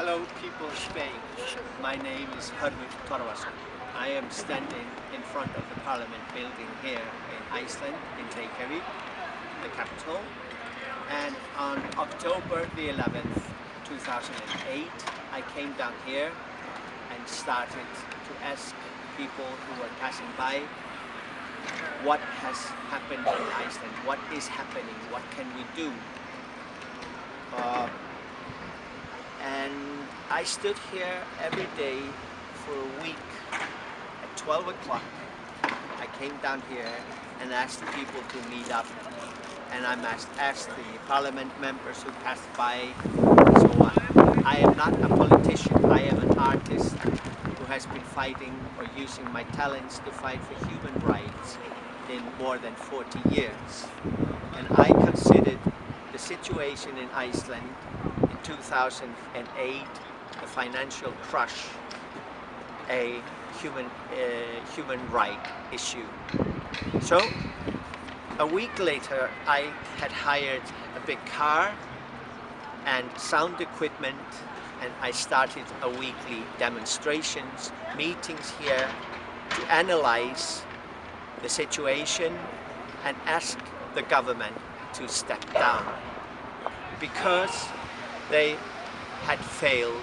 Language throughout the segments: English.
Hello people of Spain. My name is Hörður Torfason. I am standing in front of the parliament building here in Iceland, in Reykjavik, the capital. And on October the 11th, 2008, I came down here and started to ask people who were passing by what has happened in Iceland, what is happening, what can we do. Uh, and I stood here every day for a week at 12 o'clock. I came down here and asked people to meet up and I asked, the parliament members who passed by so on. I am not a politician, I am an artist who has been fighting or using my talents to fight for human rights in more than 40 years. And I considered the situation in Iceland 2008, the financial crush, a human, uh, human right issue. So, a week later, I had hired a big car and sound equipment and I started a weekly demonstrations, meetings here to analyze the situation and ask the government to step down because they had failed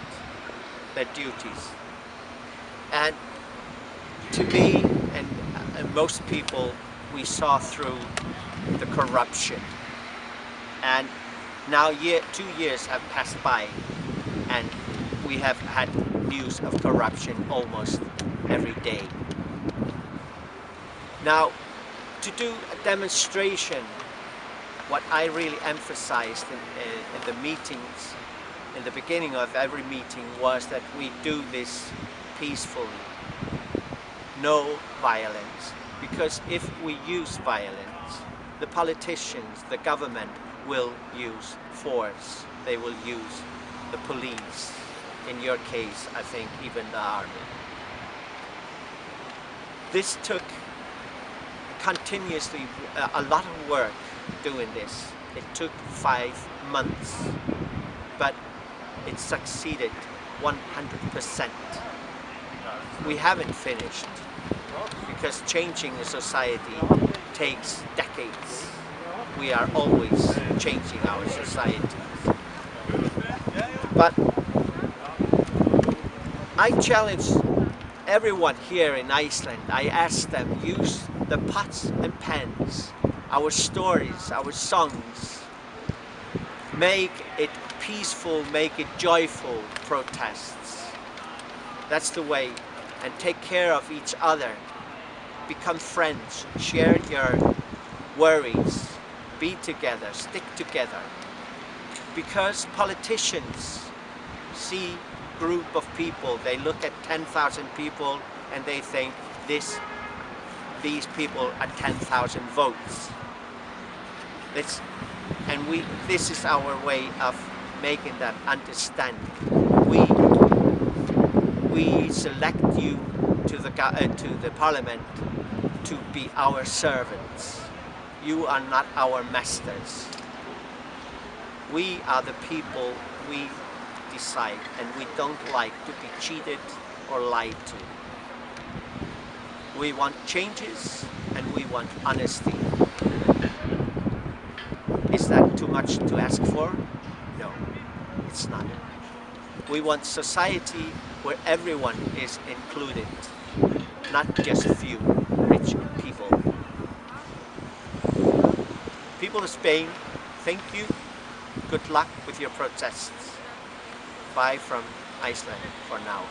their duties. And to me and, and most people, we saw through the corruption. And now year, two years have passed by and we have had news of corruption almost every day. Now, to do a demonstration what I really emphasized in, in, the meetings, in the beginning of every meeting was that we do this peacefully. No violence. Because if we use violence, the politicians, the government will use force. They will use the police. In your case, I think even the army. This took continuously uh, a lot of work doing this. It took five months, but it succeeded 100%. We haven't finished because changing a society takes decades. We are always changing our society. But I challenge everyone here in Iceland. I ask them, use the pots and pans our stories, our songs. Make it peaceful, make it joyful protests. That's the way. And take care of each other. Become friends, share your worries, be together, stick together. Because politicians see group of people, they look at 10,000 people and they think this these people at 10,000 votes. It's, and we, this is our way of making them understand. We, we select you to the, uh, to the parliament to be our servants. You are not our masters. We are the people we decide and we don't like to be cheated or lied to. We want changes and we want honesty. Is that too much to ask for? No, it's not. We want society where everyone is included, not just a few rich people. People of Spain, thank you. Good luck with your protests. Bye from Iceland for now.